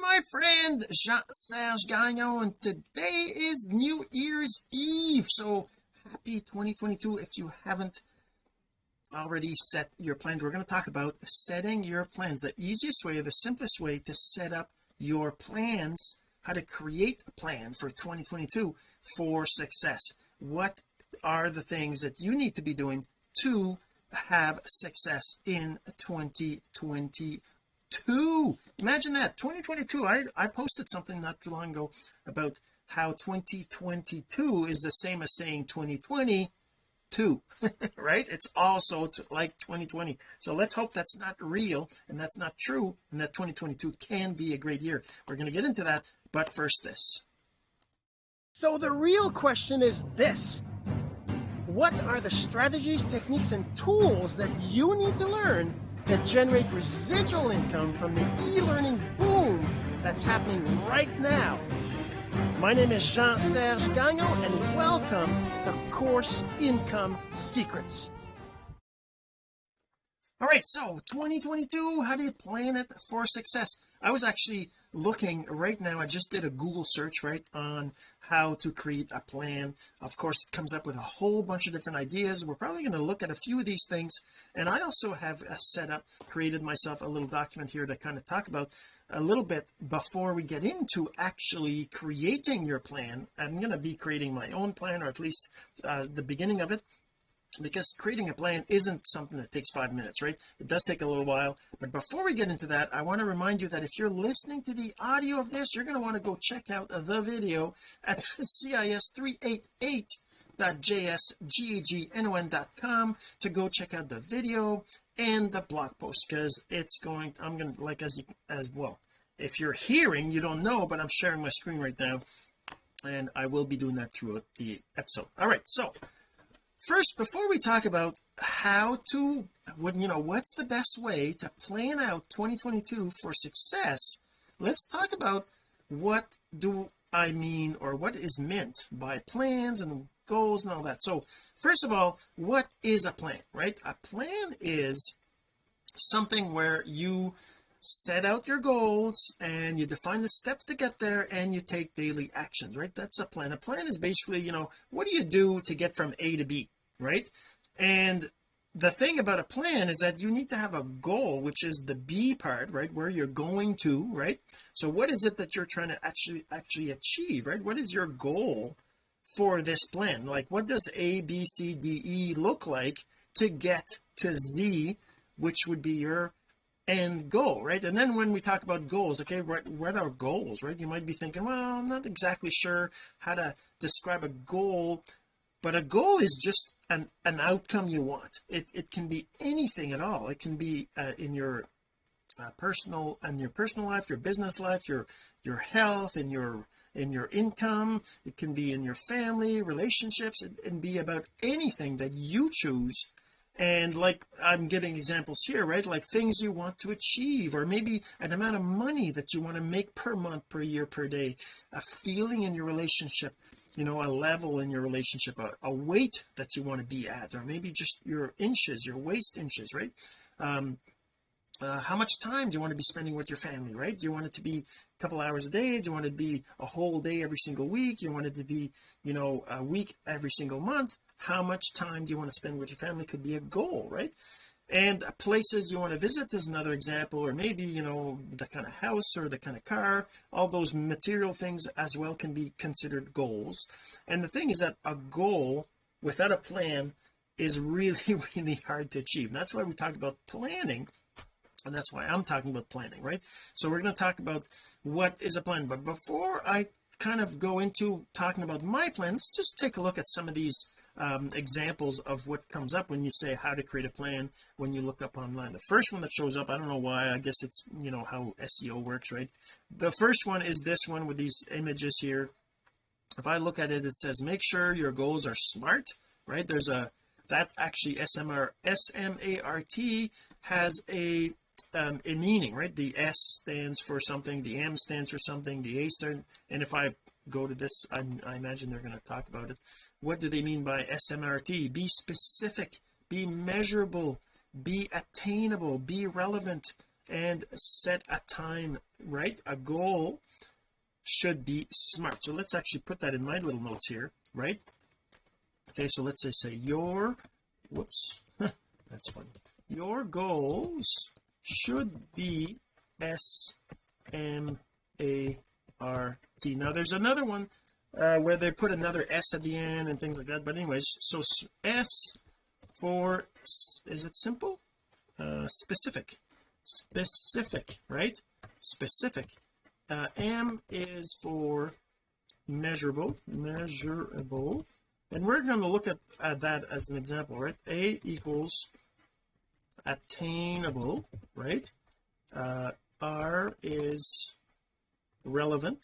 my friend Jean-Serge Gagnon and today is New Year's Eve so happy 2022 if you haven't already set your plans. We're going to talk about setting your plans. The easiest way the simplest way to set up your plans how to create a plan for 2022 for success. What are the things that you need to be doing to have success in 2022 imagine that. 2022 I I posted something not too long ago about how 2022 is the same as saying 2020 two right? It's also like 2020 so let's hope that's not real and that's not true and that 2022 can be a great year. We're going to get into that but first this. So the real question is this. What are the strategies techniques and tools that you need to learn to generate residual income from the e-learning boom that's happening right now my name is Jean-Serge Gagnon and welcome to Course Income Secrets. All right, so 2022, how do you plan it for success? I was actually looking right now I just did a Google search right on how to create a plan. Of course it comes up with a whole bunch of different ideas. We're probably going to look at a few of these things. And I also have set up created myself a little document here to kind of talk about a little bit before we get into actually creating your plan. I'm going to be creating my own plan or at least uh, the beginning of it because creating a plan isn't something that takes five minutes right? It does take a little while. But before we get into that I want to remind you that if you're listening to the audio of this you're going to want to go check out the video at cis388.jsgagnon.com to go check out the video and the blog post because it's going I'm going to like as as well if you're hearing you don't know but I'm sharing my screen right now and I will be doing that throughout the episode. All right so first before we talk about how to when you know what's the best way to plan out 2022 for success let's talk about what do I mean or what is meant by plans and goals and all that. So first of all what is a plan right? A plan is something where you set out your goals and you define the steps to get there and you take daily actions right? That's a plan. A plan is basically you know what do you do to get from A to B right? And the thing about a plan is that you need to have a goal which is the B part right where you're going to right? So what is it that you're trying to actually actually achieve right? What is your goal for this plan? Like what does A B C D E look like to get to Z which would be your end goal right? And then when we talk about goals okay what what are goals right? You might be thinking well I'm not exactly sure how to describe a goal but a goal is just an an outcome you want. It it can be anything at all. It can be uh, in your uh, personal and your personal life your business life your your health and your in your income. It can be in your family relationships. Can be about anything that you choose and like I'm giving examples here right? Like things you want to achieve or maybe an amount of money that you want to make per month per year per day. A feeling in your relationship you know a level in your relationship a, a weight that you want to be at or maybe just your inches your waist inches right? Um uh, how much time do you want to be spending with your family right? Do you want it to be a couple hours a day? Do you want it to be a whole day every single week? You want it to be you know a week every single month how much time do you want to spend with your family could be a goal right? And places you want to visit is another example or maybe you know the kind of house or the kind of car. All those material things as well can be considered goals. And the thing is that a goal without a plan is really really hard to achieve. And that's why we talk about planning and that's why I'm talking about planning right? So we're going to talk about what is a plan. But before I kind of go into talking about my plan let's just take a look at some of these um, examples of what comes up when you say how to create a plan when you look up online. The first one that shows up I don't know why I guess it's you know how SEO works right? The first one is this one with these images here. If I look at it it says make sure your goals are smart right? There's a that actually SMR SMART has a um, a meaning right? The S stands for something the M stands for something the A stands and if I go to this I, I imagine they're going to talk about it what do they mean by SMRT be specific be measurable be attainable be relevant and set a time right? A goal should be smart. So let's actually put that in my little notes here right? Okay so let's say say your whoops that's funny. Your goals should be S M A R T. Now there's another one uh, where they put another S at the end and things like that. But anyways so S for is it simple? Uh specific. Specific right? Specific. Uh, M is for measurable measurable. And we're going to look at, at that as an example right? A equals attainable right? Uh, R is relevant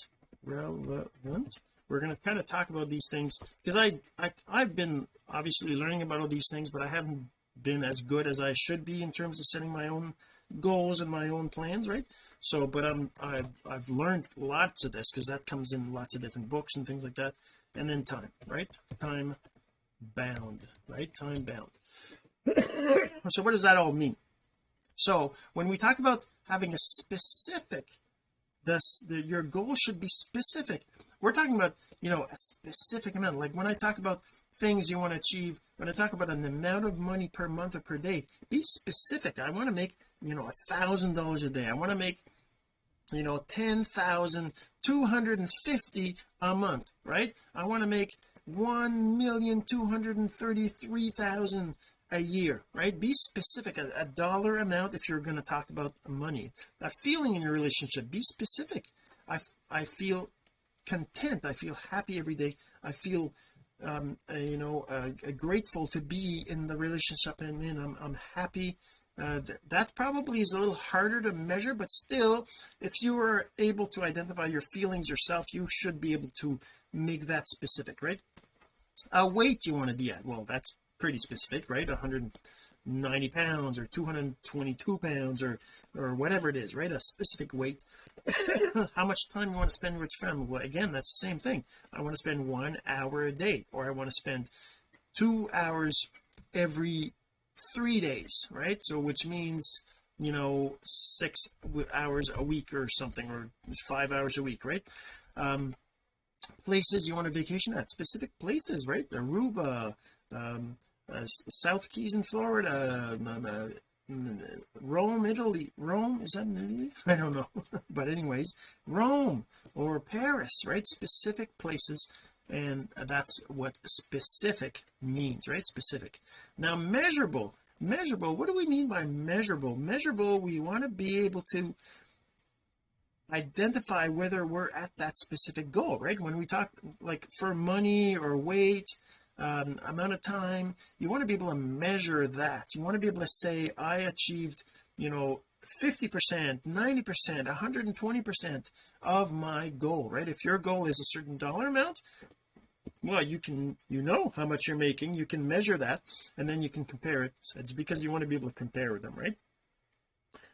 relevant we're going to kind of talk about these things because I, I I've been obviously learning about all these things but I haven't been as good as I should be in terms of setting my own goals and my own plans right? So but I'm I've I've learned lots of this because that comes in lots of different books and things like that. And then time right? Time bound right? Time bound. So what does that all mean? So when we talk about having a specific this the, your goal should be specific we're talking about you know a specific amount. Like when I talk about things you want to achieve when I talk about an amount of money per month or per day be specific. I want to make you know a thousand dollars a day. I want to make you know 10,250 a month right? I want to make 1,233,000 a year right? Be specific. A, a dollar amount if you're going to talk about money. A feeling in your relationship be specific. I I feel content. I feel happy every day. I feel um you know grateful to be in the relationship. I'm in I'm, I'm happy. Uh, th that probably is a little harder to measure but still if you are able to identify your feelings yourself you should be able to make that specific right? A weight you want to be at. Well that's pretty specific right 190 pounds or 222 pounds or or whatever it is right? A specific weight. How much time you want to spend with your family? Well again that's the same thing. I want to spend one hour a day or I want to spend two hours every three days right? So which means you know six hours a week or something or five hours a week right? Um places you want to vacation at specific places right? Aruba um uh, South Keys in Florida um, uh, Rome Italy Rome is that in Italy? I don't know. But anyways Rome or Paris right? Specific places and that's what specific means right? Specific. Now measurable measurable what do we mean by measurable? Measurable we want to be able to identify whether we're at that specific goal right? When we talk like for money or weight um, amount of time. You want to be able to measure that. You want to be able to say I achieved you know 50 percent 90 percent 120 percent of my goal right? If your goal is a certain dollar amount well you can you know how much you're making. You can measure that and then you can compare it. So it's because you want to be able to compare them right?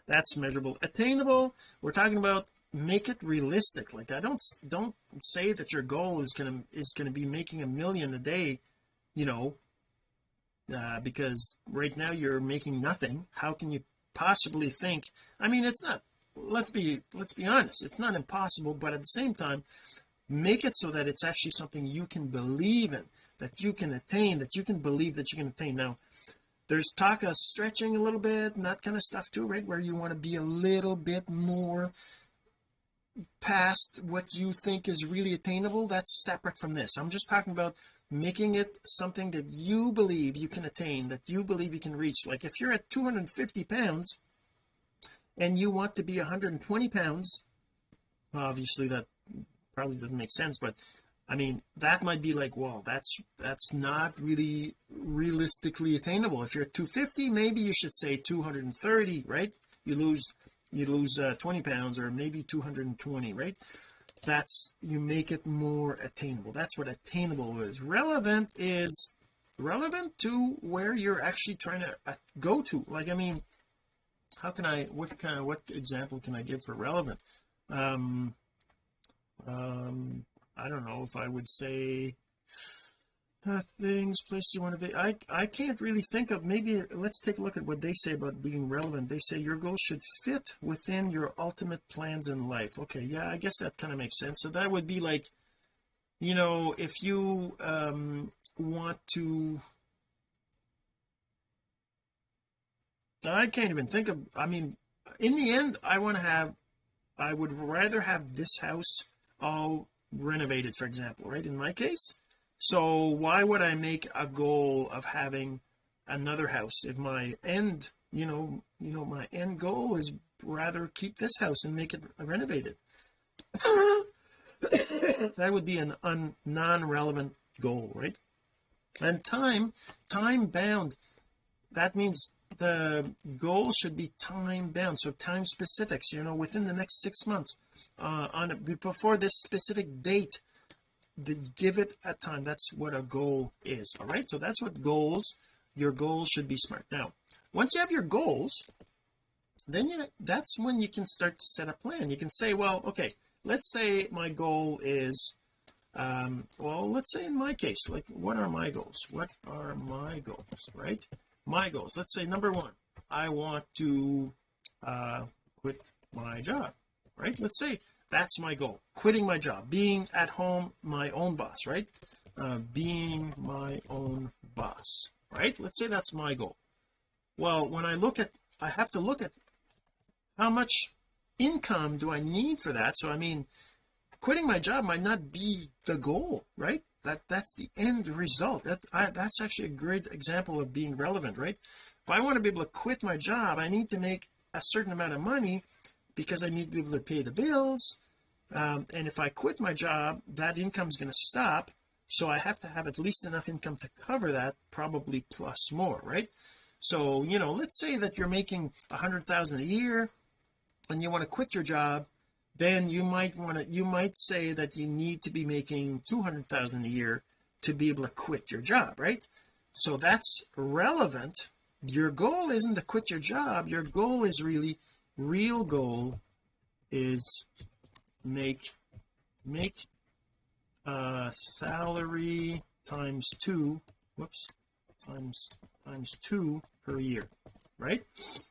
That's measurable. Attainable we're talking about make it realistic. Like I don't don't say that your goal is gonna is gonna be making a million a day you know uh, because right now you're making nothing. How can you possibly think I mean it's not let's be let's be honest it's not impossible but at the same time make it so that it's actually something you can believe in that you can attain that you can believe that you can attain. Now there's talk of stretching a little bit and that kind of stuff too right? Where you want to be a little bit more past what you think is really attainable. That's separate from this. I'm just talking about making it something that you believe you can attain that you believe you can reach. Like if you're at 250 pounds and you want to be 120 pounds obviously that probably doesn't make sense but I mean that might be like well that's that's not really realistically attainable. If you're at 250 maybe you should say 230 right? You lose you lose uh, 20 pounds or maybe 220 right that's you make it more attainable. That's what attainable is. Relevant is relevant to where you're actually trying to uh, go to. Like I mean how can I what kind of what example can I give for relevant? Um um I don't know if I would say uh, things places you want to be I I can't really think of maybe let's take a look at what they say about being relevant. They say your goals should fit within your ultimate plans in life. Okay yeah I guess that kind of makes sense. So that would be like you know if you um want to I can't even think of I mean in the end I want to have I would rather have this house all renovated for example right? In my case so why would I make a goal of having another house if my end you know you know my end goal is rather keep this house and make it renovated? That would be an un, non-relevant goal right? And time time bound. That means the goal should be time bound. So time specifics you know within the next six months uh on before this specific date give it a time. That's what a goal is all right? So that's what goals your goals should be smart. Now once you have your goals then you that's when you can start to set a plan. You can say well okay let's say my goal is um well let's say in my case like what are my goals? What are my goals right? My goals. Let's say number one I want to uh quit my job right? Let's say that's my goal. Quitting my job. Being at home my own boss right? Uh, being my own boss right? Let's say that's my goal. Well when I look at I have to look at how much income do I need for that. So I mean quitting my job might not be the goal right? That that's the end result. That I, that's actually a great example of being relevant right? If I want to be able to quit my job I need to make a certain amount of money because I need to be able to pay the bills um, and if I quit my job that income is going to stop so I have to have at least enough income to cover that probably plus more right? So you know let's say that you're making a hundred thousand a year and you want to quit your job then you might want to you might say that you need to be making 200,000 a year to be able to quit your job right? So that's relevant. Your goal isn't to quit your job. Your goal is really real goal is make make uh salary times two whoops times times two per year right?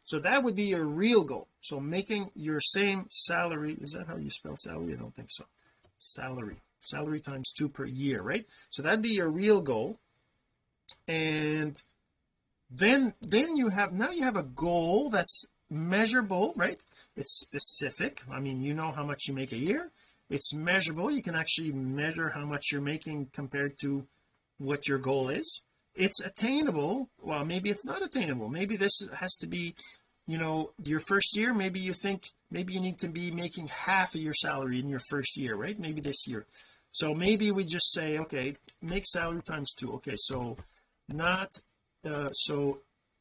So that would be your real goal. So making your same salary is that how you spell salary? I don't think so. Salary salary times two per year right? So that'd be your real goal. And then then you have now you have a goal that's measurable right? It's specific. I mean you know how much you make a year. It's measurable. You can actually measure how much you're making compared to what your goal is. It's attainable. Well maybe it's not attainable. Maybe this has to be you know your first year. Maybe you think maybe you need to be making half of your salary in your first year right? Maybe this year. So maybe we just say okay make salary times two. Okay so not uh so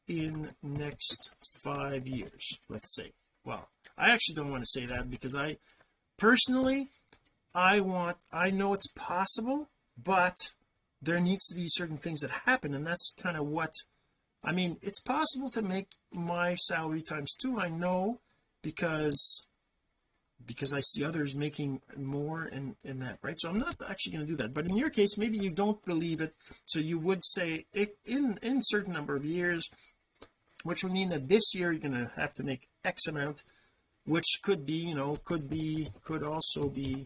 in next five years let's say. Well I actually don't want to say that because I personally I want I know it's possible but there needs to be certain things that happen and that's kind of what I mean it's possible to make my salary times two I know because because I see others making more in in that right? So I'm not actually going to do that. But in your case maybe you don't believe it so you would say it in in certain number of years which would mean that this year you're going to have to make X amount which could be you know could be could also be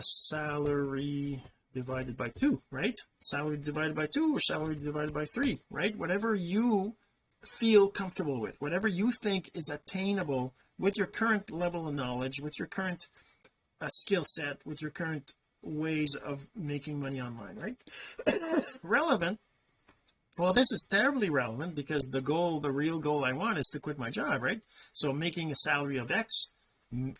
salary divided by two right? Salary divided by two or salary divided by three right? Whatever you feel comfortable with whatever you think is attainable with your current level of knowledge with your current uh, skill set with your current ways of making money online right? Relevant well this is terribly relevant because the goal the real goal I want is to quit my job right? So making a salary of X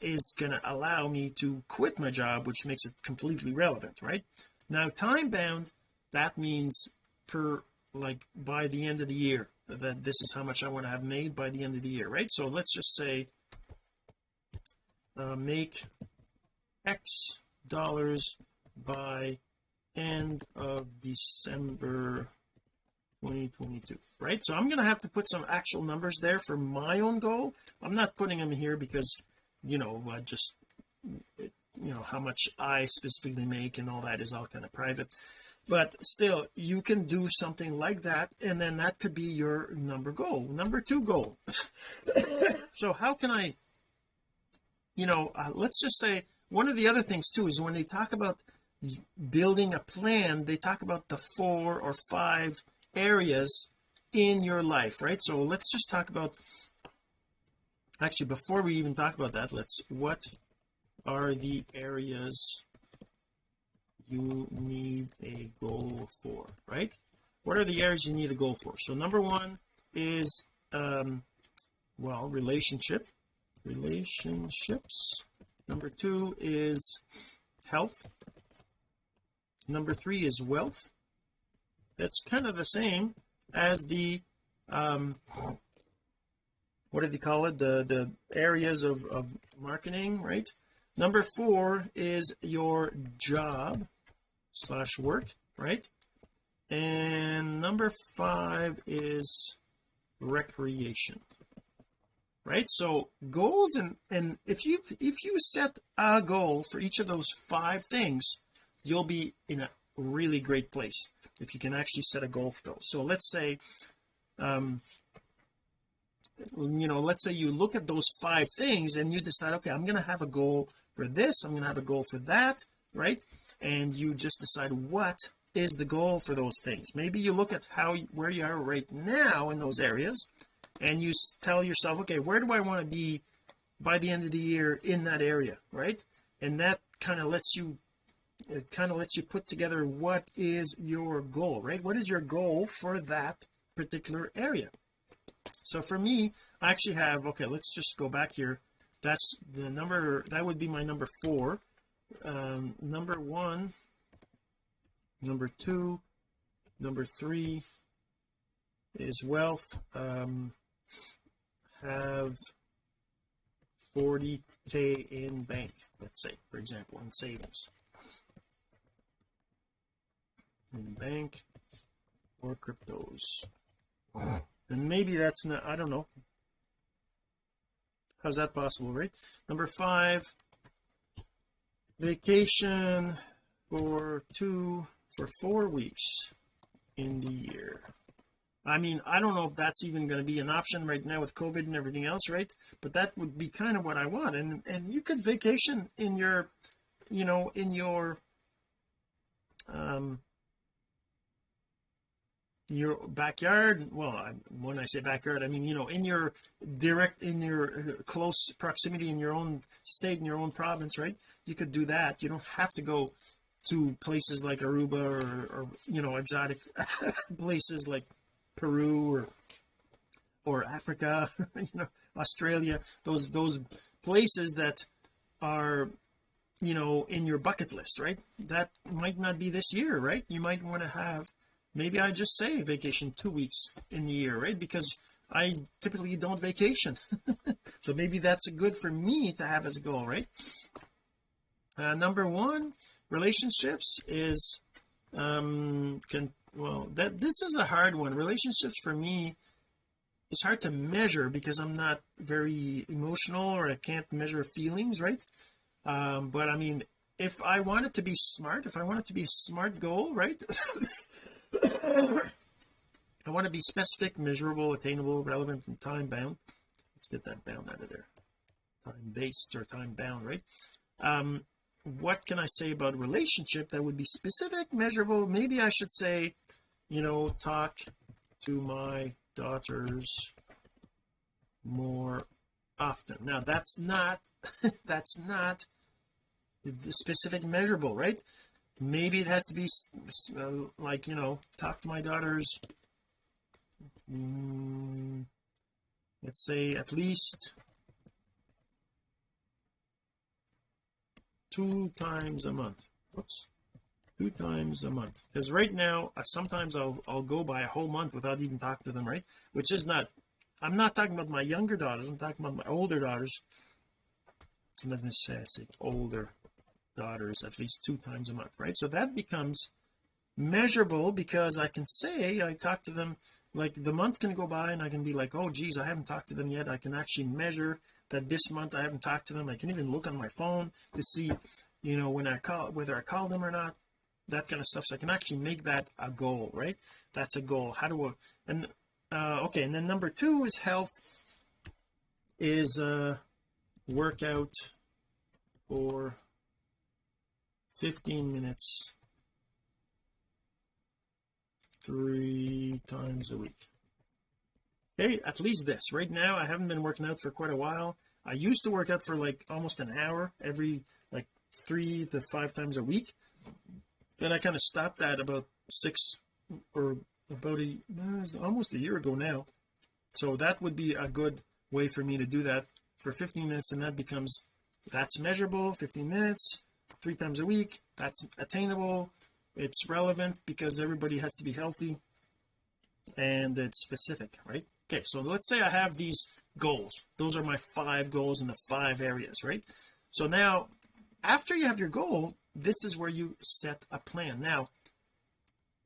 is going to allow me to quit my job which makes it completely relevant right? Now time bound that means per like by the end of the year that this is how much I want to have made by the end of the year right? So let's just say uh, make X dollars by end of December 2022 right? So I'm going to have to put some actual numbers there for my own goal. I'm not putting them here because you know uh, just you know how much I specifically make and all that is all kind of private. But still you can do something like that and then that could be your number goal number two goal. So how can I you know uh, let's just say one of the other things too is when they talk about building a plan they talk about the four or five areas in your life right? So let's just talk about actually before we even talk about that let's what are the areas you need a goal for right? What are the areas you need a goal for? So number one is um well relationship relationships. Number two is health. Number three is wealth that's kind of the same as the um what do they call it? The the areas of of marketing right? Number four is your job slash work right? And number five is recreation right? So goals and and if you if you set a goal for each of those five things you'll be in a really great place if you can actually set a goal for those so let's say um you know let's say you look at those five things and you decide okay I'm going to have a goal for this I'm going to have a goal for that right? And you just decide what is the goal for those things. Maybe you look at how where you are right now in those areas and you tell yourself okay where do I want to be by the end of the year in that area right? And that kind of lets you it kind of lets you put together what is your goal right? What is your goal for that particular area? So for me I actually have okay let's just go back here. That's the number that would be my number four. Um number one number two number three is wealth. Um have 40k in bank let's say for example in savings in bank or cryptos. And maybe that's not I don't know. How's that possible right? Number five vacation for two for four weeks in the year. I mean I don't know if that's even going to be an option right now with COVID and everything else right? But that would be kind of what I want. And and you could vacation in your you know in your um your backyard? Well I, when I say backyard I mean you know in your direct in your uh, close proximity in your own state in your own province right? You could do that. You don't have to go to places like Aruba or, or you know exotic places like Peru or or Africa you know Australia those those places that are you know in your bucket list right? That might not be this year right? You might want to have maybe I just say vacation two weeks in the year right? Because I typically don't vacation. So maybe that's good for me to have as a goal right? Uh, number one relationships is um can well that this is a hard one. Relationships for me it's hard to measure because I'm not very emotional or I can't measure feelings right? Um but I mean if I want it to be smart if I want it to be a smart goal right I want to be specific measurable attainable relevant and time bound. Let's get that bound out of there. Time based or time bound right? Um what can I say about relationship that would be specific measurable? Maybe I should say you know talk to my daughters more often. Now that's not that's not the specific measurable right maybe it has to be uh, like you know talk to my daughters. Mm, let's say at least two times a month. Whoops two times a month. Because right now uh, sometimes I'll I'll go by a whole month without even talking to them right? Which is not I'm not talking about my younger daughters I'm talking about my older daughters. Let me say I say older daughters at least two times a month right? So that becomes measurable because I can say I talk to them like the month can go by and I can be like oh geez I haven't talked to them yet. I can actually measure that this month I haven't talked to them. I can even look on my phone to see you know when I call whether I call them or not that kind of stuff. So I can actually make that a goal right? That's a goal. How do I and uh okay and then number two is health is uh workout for 15 minutes. Three times a week. Okay at least this. Right now I haven't been working out for quite a while. I used to work out for like almost an hour every like three to five times a week. Then I kind of stopped that about six or about a uh, almost a year ago now. So that would be a good way for me to do that for 15 minutes and that becomes that's measurable 15 minutes three times a week that's attainable. It's relevant because everybody has to be healthy and it's specific right? Okay so let's say I have these goals. Those are my five goals in the five areas right? So now after you have your goal this is where you set a plan. Now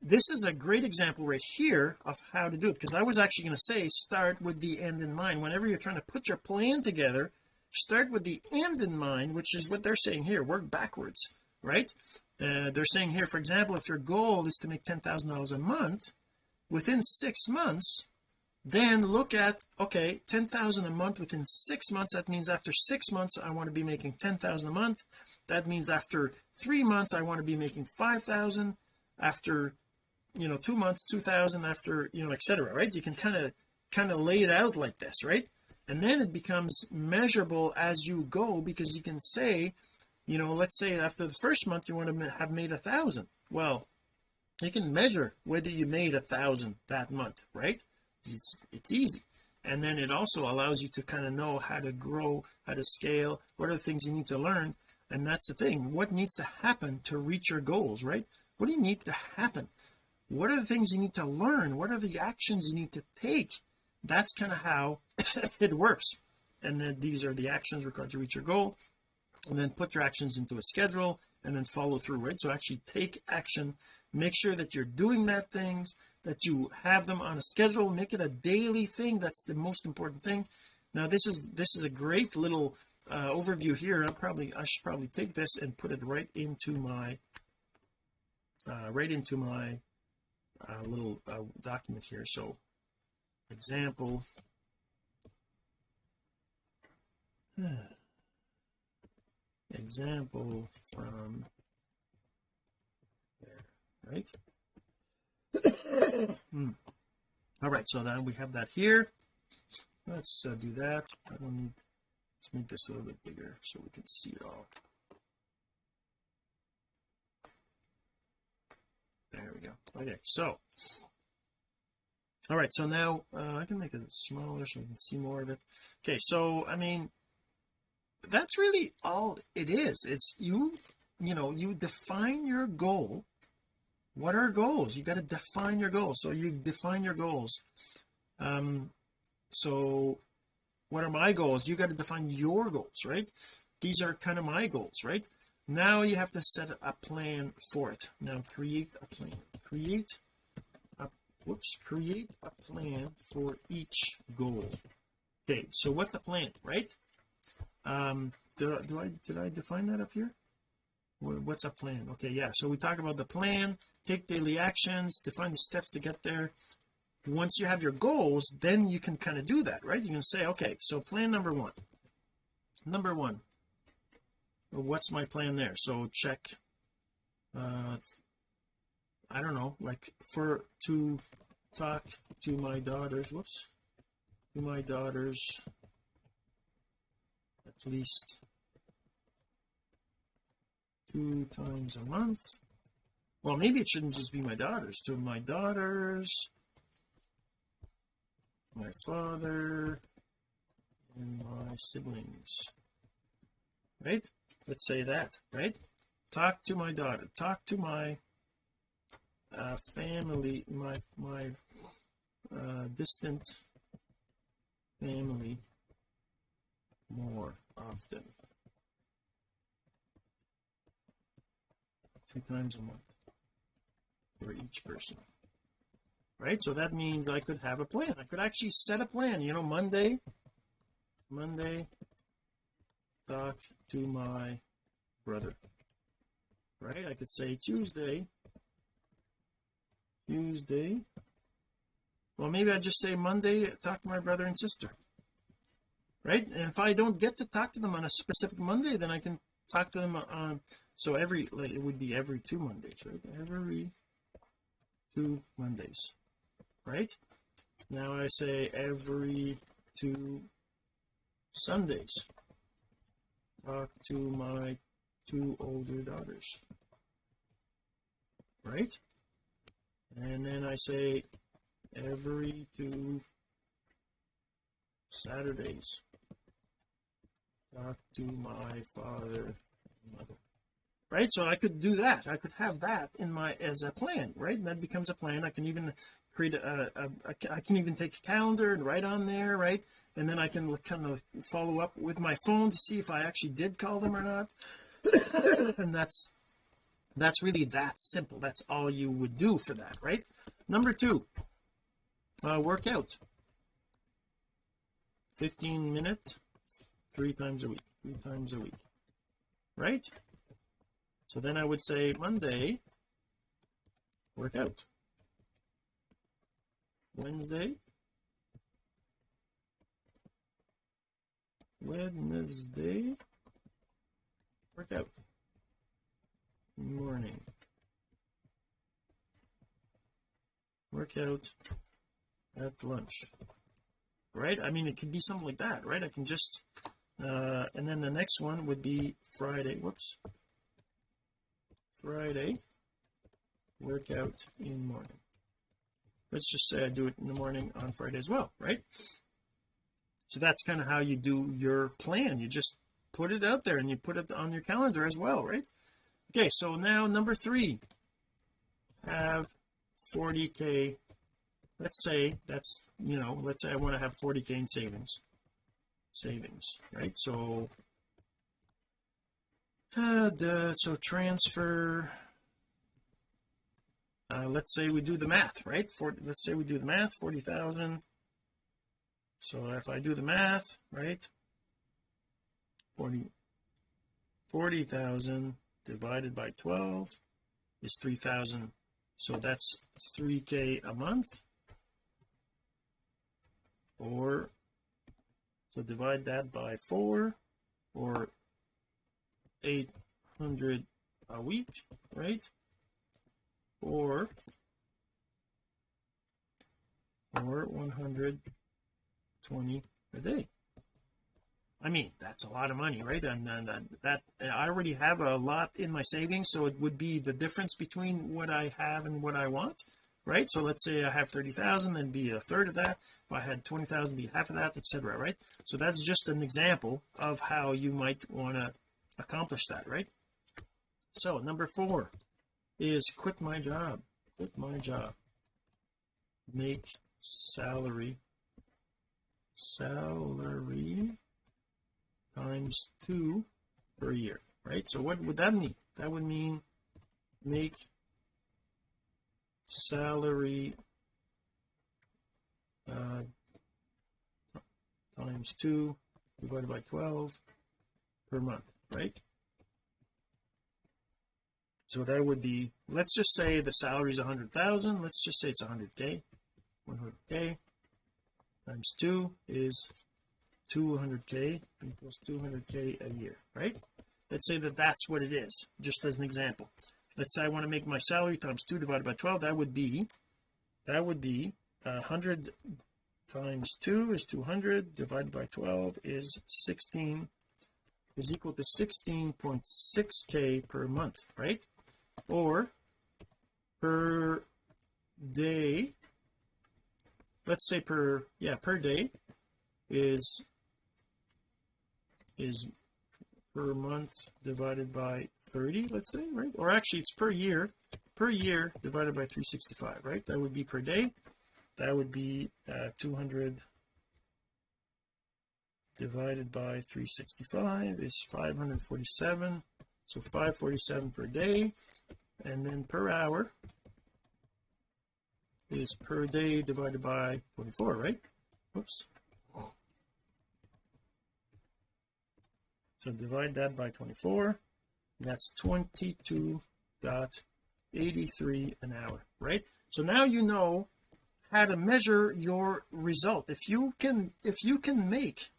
this is a great example right here of how to do it because I was actually going to say start with the end in mind. Whenever you're trying to put your plan together start with the end in mind which is what they're saying here. Work backwards right? Uh, they're saying here for example if your goal is to make ten thousand dollars a month within six months then look at okay 10,000 a month within six months. That means after six months I want to be making 10,000 a month. That means after three months I want to be making 5,000 after you know two months 2,000 after you know etc right? You can kind of kind of lay it out like this right and then it becomes measurable as you go because you can say you know let's say after the first month you want to have made a thousand. Well you can measure whether you made a thousand that month right? It's it's easy. And then it also allows you to kind of know how to grow how to scale what are the things you need to learn. And that's the thing what needs to happen to reach your goals right? What do you need to happen? What are the things you need to learn? What are the actions you need to take? That's kind of how it works. And then these are the actions required to reach your goal. And then put your actions into a schedule and then follow through right? So actually take action. Make sure that you're doing that things that you have them on a schedule. Make it a daily thing. That's the most important thing. Now this is this is a great little uh, overview here. I probably I should probably take this and put it right into my uh, right into my uh, little uh, document here. So example example from there right? Hmm. all right so then we have that here. Let's uh, do that. I don't need let's make this a little bit bigger so we can see it all. There we go. Okay so all right so now uh, I can make it smaller so we can see more of it. Okay so I mean that's really all it is. It's you you know you define your goal. What are goals? You got to define your goals. So you define your goals. Um so what are my goals? You got to define your goals right? These are kind of my goals right? Now you have to set a plan for it. Now create a plan. Create a whoops create a plan for each goal. Okay so what's a plan right um do, do I did I define that up here? What's a plan? Okay yeah so we talk about the plan take daily actions define the steps to get there. Once you have your goals then you can kind of do that right? You can say okay so plan number one. Number one what's my plan there? So check uh I don't know like for to talk to my daughters whoops to my daughters at least two times a month. Well maybe it shouldn't just be my daughters. To my daughters my father and my siblings. Right? Let's say that right? Talk to my daughter. Talk to my uh, family my my uh, distant family more often two times a month for each person. Right? So that means I could have a plan. I could actually set a plan. You know Monday Monday talk to my brother. Right? I could say Tuesday Tuesday. Well maybe I just say Monday talk to my brother and sister right? And if I don't get to talk to them on a specific Monday then I can talk to them on so every like it would be every two Mondays right? Every two Mondays right? Now I say every two Sundays. Talk to my two older daughters right? And then I say every two Saturdays to my father and mother. Right? So I could do that. I could have that in my as a plan right? And that becomes a plan. I can even create a, a, a I can even take a calendar and write on there right? And then I can kind of follow up with my phone to see if I actually did call them or not. And that's that's really that simple. That's all you would do for that right? Number two uh workout. 15 minute three times a week three times a week right? So then I would say Monday workout Wednesday Wednesday workout morning. Workout at lunch right? I mean it could be something like that right? I can just uh and then the next one would be Friday. Whoops. Friday workout in morning. Let's just say I do it in the morning on Friday as well right? So that's kind of how you do your plan. You just put it out there and you put it on your calendar as well right? Okay so now number three. Have 40k let's say that's you know let's say I want to have 40k in savings savings right? So uh, so transfer uh, let's say we do the math right? For let's say we do the math 40,000 so if I do the math right? 40 40,000 divided by 12 is 3,000 so that's 3k a month. Or so divide that by 4 or 800 a week right? Or or 120 a day. I mean that's a lot of money right? And, and, and that I already have a lot in my savings so it would be the difference between what I have and what I want right? So let's say I have 30,000 then be a third of that. If I had 20,000 be half of that etc right? So that's just an example of how you might want to accomplish that right? So number four is quit my job. Quit my job. Make salary salary times two per year right? So what would that mean? That would mean make salary uh, times two divided by 12 per month right? So that would be let's just say the salary is 100,000 let's just say it's 100k 100k times 2 is 200k equals 200k a year right? Let's say that that's what it is just as an example let's say I want to make my salary times 2 divided by 12 that would be that would be uh, 100 times 2 is 200 divided by 12 is 16 is equal to 16.6k per month right? Or per day let's say per yeah per day is is per month divided by 30 let's say right? Or actually it's per year per year divided by 365 right? That would be per day. That would be uh, 200 divided by 365 is 547 so 547 per day. And then per hour is per day divided by 24 right? Oops so divide that by 24 that's 22.83 an hour right? So now you know how to measure your result. If you can if you can make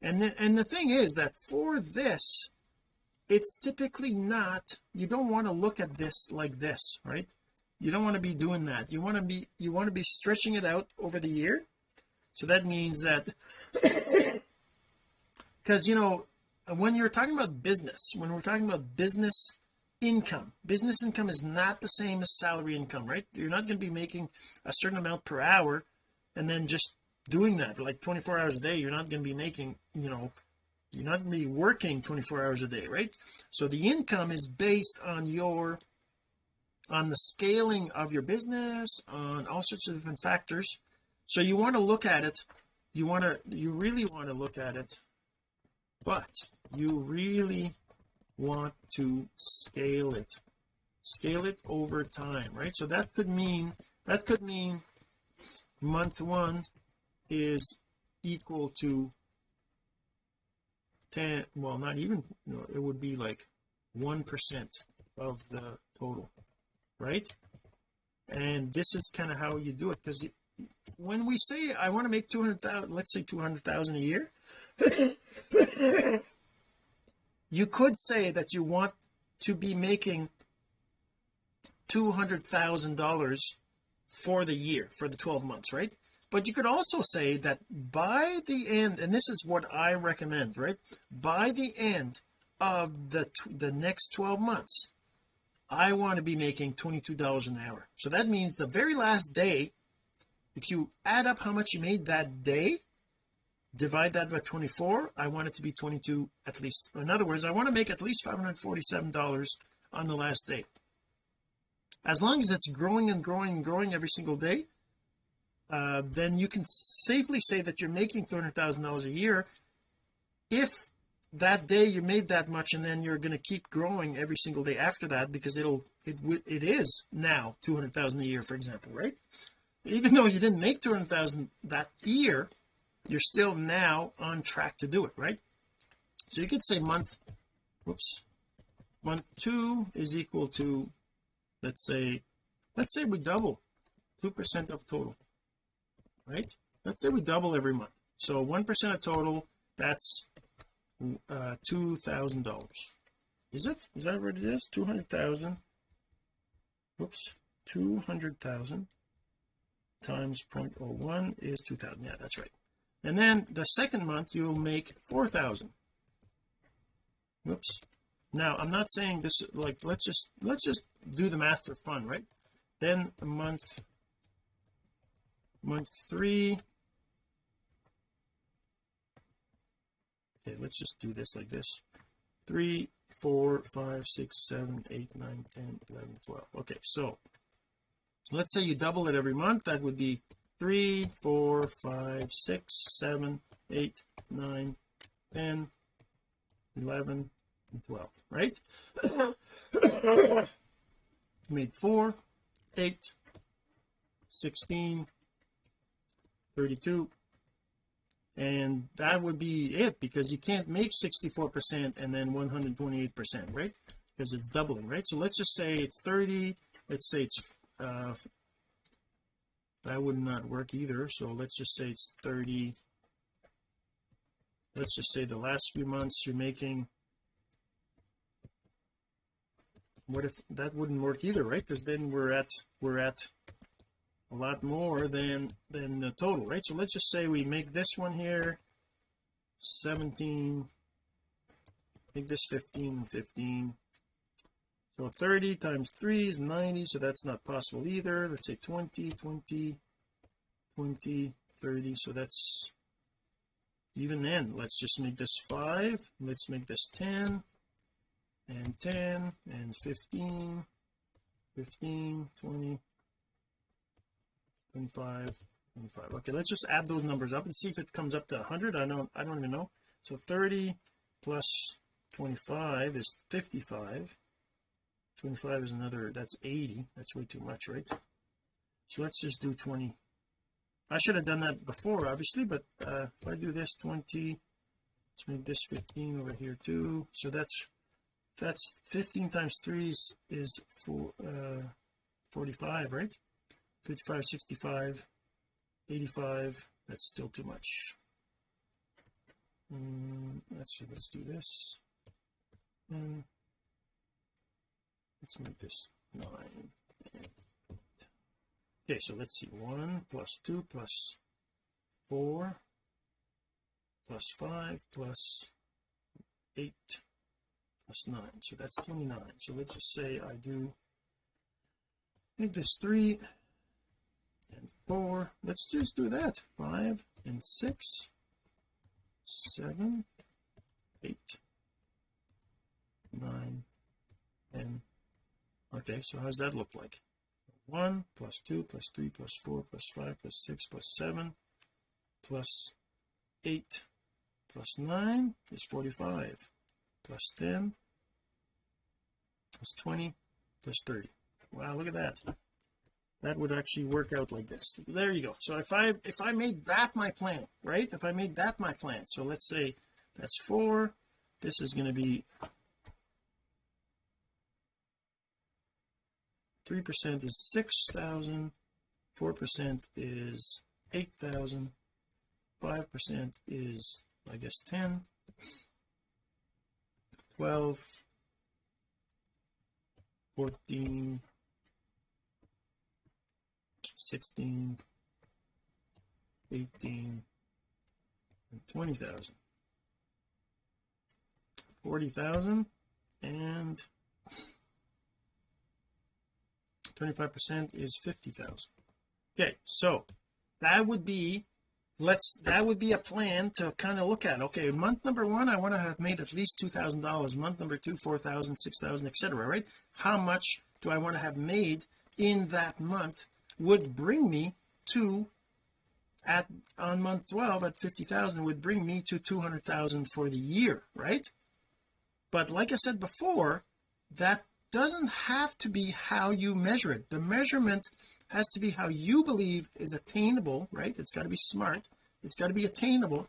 and the, and the thing is that for this it's typically not you don't want to look at this like this right? You don't want to be doing that. You want to be you want to be stretching it out over the year. So that means that because you know when you're talking about business when we're talking about business income business income is not the same as salary income right? You're not going to be making a certain amount per hour and then just doing that like 24 hours a day. You're not going to be making you know you're not going to be working 24 hours a day right? So the income is based on your on the scaling of your business on all sorts of different factors. So you want to look at it you want to you really want to look at it but you really want to scale it. Scale it over time right? So that could mean that could mean month one is equal to 10 well not even you know, it would be like one percent of the total right? And this is kind of how you do it because when we say I want to make 200,000 let's say 200,000 a year you could say that you want to be making $200,000 for the year for the 12 months right? But you could also say that by the end and this is what I recommend right? By the end of the the next 12 months I want to be making $22 an hour. So that means the very last day if you add up how much you made that day divide that by 24 I want it to be 22 at least. In other words I want to make at least $547 on the last day. As long as it's growing and growing and growing every single day uh, then you can safely say that you're making $200,000 a year. If that day you made that much and then you're going to keep growing every single day after that because it'll it it is now 200,000 a year for example right? Even though you didn't make 200,000 that year you're still now on track to do it right? So you could say month whoops month two is equal to let's say let's say we double two percent of total right? Let's say we double every month. So one percent of total that's uh two thousand dollars. Is it? Is that what it is? two hundred thousand. Whoops two hundred thousand times 0.01 is 2000 yeah that's right and then the second month you'll make 4000 whoops. Now I'm not saying this like let's just let's just do the math for fun right? Then month month three. Okay let's just do this like this. Three four five six seven eight nine ten eleven twelve. Okay so let's say you double it every month. That would be three four five six seven eight nine ten eleven and 12 right? Made four eight 16 32 and that would be it because you can't make 64 percent and then 128 percent right? Because it's doubling right? So let's just say it's 30 let's say it's uh that would not work either so let's just say it's 30 let's just say the last few months you're making what if that wouldn't work either right? Because then we're at we're at a lot more than than the total right? So let's just say we make this one here 17 make this 15 and 15 so 30 times 3 is 90 so that's not possible either. Let's say 20 20 20 30 so that's even then. Let's just make this 5 let's make this 10 and 10 and 15 15 20 25 25 okay let's just add those numbers up and see if it comes up to 100 I don't I don't even know. So 30 plus 25 is 55 25 is another that's 80 that's way too much right? So let's just do 20 I should have done that before obviously but uh if I do this 20 let's make this 15 over here too. So that's that's 15 times 3 is, is for uh 45 right? 55 65 85 that's still too much. Mm, let's let's do this. And let's make this 9 okay so let's see. 1 plus 2 plus 4 plus 5 plus 8 plus 9 so that's 29 so let's just say I do make this 3 and 4 let's just do that. 5 and 6 7 8 9 and okay so how does that look like? 1 plus 2 plus 3 plus 4 plus 5 plus 6 plus 7 plus 8 plus 9 is 45 plus 10 plus 20 plus 30 wow look at that. That would actually work out like this. There you go. So if I if I made that my plan right? If I made that my plan so let's say that's four this is going to be three percent is six thousand four percent is eight thousand five percent is I guess 10 12 14 16 18 and 20,000 40,000 and 25% is 50,000 okay so that would be let's that would be a plan to kind of look at okay month number one I want to have made at least two thousand dollars month number two four thousand six thousand etc right? How much do I want to have made in that month would bring me to at on month 12 at 50,000 would bring me to 200,000 for the year right? But like I said before that doesn't have to be how you measure it. The measurement has to be how you believe is attainable right? It's got to be smart. It's got to be attainable.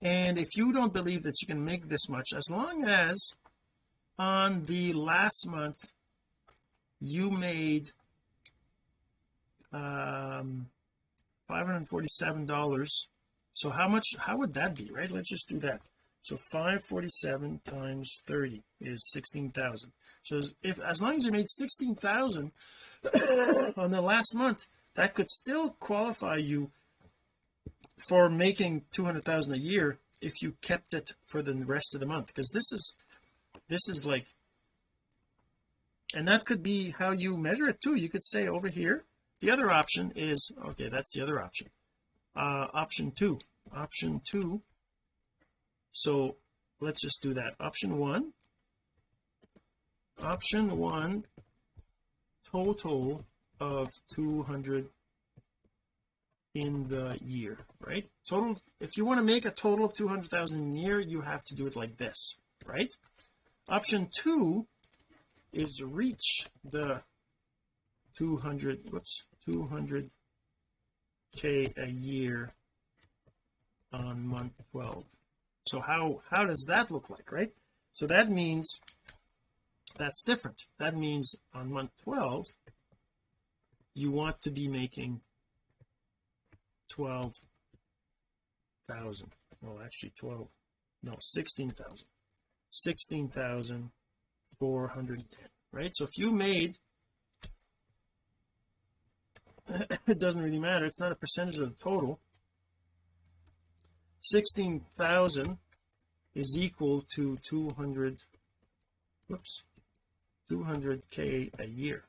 And if you don't believe that you can make this much as long as on the last month you made um 547 dollars so how much how would that be right? Let's just do that so 547 times 30 is 16,000 so if as long as you made 16,000 on the last month that could still qualify you for making 200,000 a year if you kept it for the rest of the month. Because this is this is like and that could be how you measure it too. You could say over here the other option is okay that's the other option. Uh option two option two so let's just do that. Option one. Option one total of 200 in the year right? Total if you want to make a total of 200,000 in a year you have to do it like this right? Option two is reach the 200 whoops 200 k a year on month 12 so how how does that look like right? So that means that's different. That means on month 12 you want to be making 12,000 well actually 12 no 16,000 16,410 right? So if you made it doesn't really matter. It's not a percentage of the total 16,000 is equal to 200 whoops 200k a year.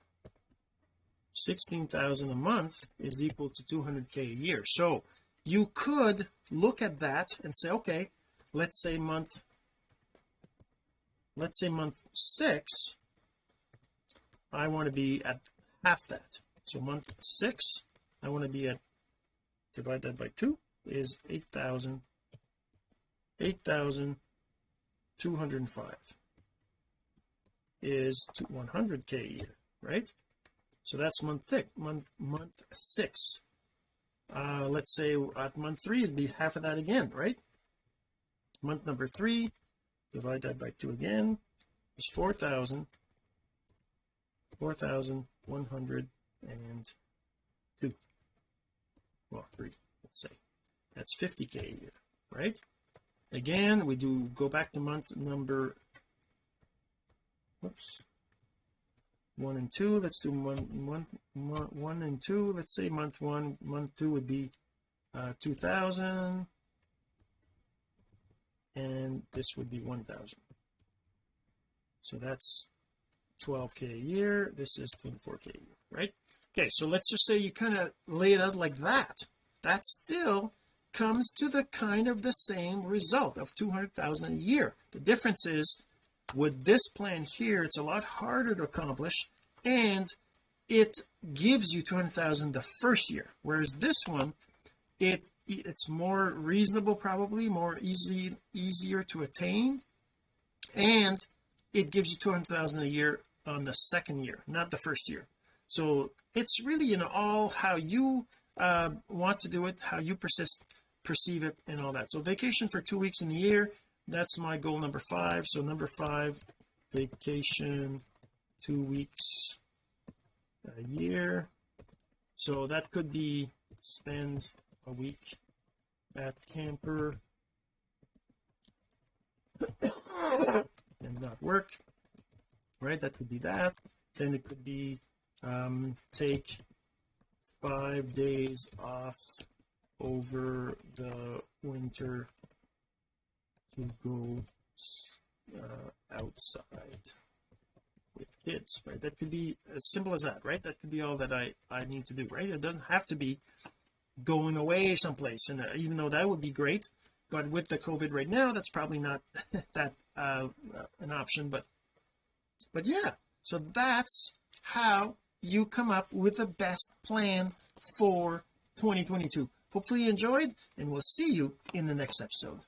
16,000 a month is equal to 200k a year. So you could look at that and say okay let's say month let's say month six I want to be at half that. So month six I want to be at divide that by two is 8,000 8,205 is 100k a year right? So that's month thick month month six. Uh let's say at month three it'd be half of that again right? Month number three divide that by two again is 4,000 4,102 well three let's say that's 50k a year right? Again we do go back to month number whoops one and two let's do one one one, and two. Let's say month one month two would be uh 2000 and this would be 1000 so that's 12k a year. This is 24k a year right? Okay so let's just say you kind of lay it out like that. That's still comes to the kind of the same result of 200,000 a year. The difference is with this plan here it's a lot harder to accomplish and it gives you 200,000 the first year whereas this one it it's more reasonable probably more easy easier to attain and it gives you 200,000 a year on the second year not the first year. So it's really you know all how you uh, want to do it how you persist perceive it and all that. So vacation for two weeks in the year that's my goal number five. So number five vacation two weeks a year. So that could be spend a week at camper and not work right? That could be that. Then it could be um take five days off over the winter to go uh, outside with kids right? That could be as simple as that right? That could be all that I I need to do right? It doesn't have to be going away someplace and uh, even though that would be great but with the COVID right now that's probably not that uh an option but but yeah. So that's how you come up with the best plan for 2022 hopefully you enjoyed and we'll see you in the next episode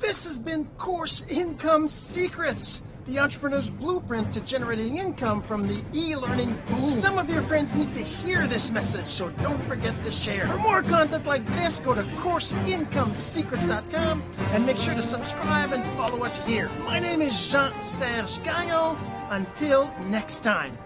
This has been Course Income Secrets, the entrepreneur's blueprint to generating income from the e-learning boom. Some of your friends need to hear this message, so don't forget to share. For more content like this, go to CourseIncomeSecrets.com and make sure to subscribe and follow us here. My name is Jean-Serge Gagnon. Until next time.